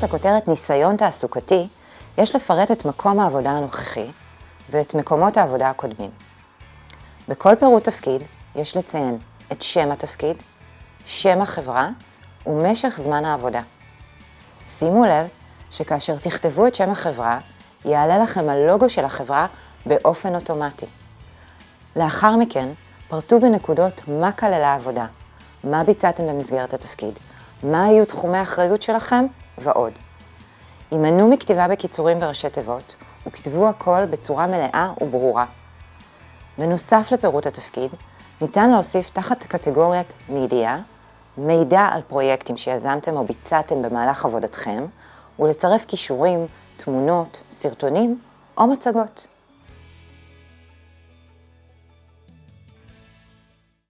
תחת הכותרת ניסיון תעסוקתי, יש לפרט את מקום העבודה הנוכחי ואת מקומות העבודה הקודמים. בכל פירוט תפקיד יש לציין את שם התפקיד, שם החברה ומשך זמן העבודה. שימו לב שכאשר תכתבו את שם החברה, יעלה לכם הלוגו של החברה באופן אוטומטי. לאחר מכן, פרטו בנקודות מה כללה העבודה, מה ביצעתם במסגרת התפקיד, מה היו תחומי האחריות שלכם ועוד. הימנעו מכתיבה בקיצורים וראשי תיבות, וכתבו הכל בצורה מלאה וברורה. בנוסף לפירוט התפקיד, ניתן להוסיף תחת קטגוריית מידיעה, מידע על פרויקטים שיזמתם או ביצעתם במהלך עבודתכם, ולצרף כישורים, תמונות, סרטונים או מצגות.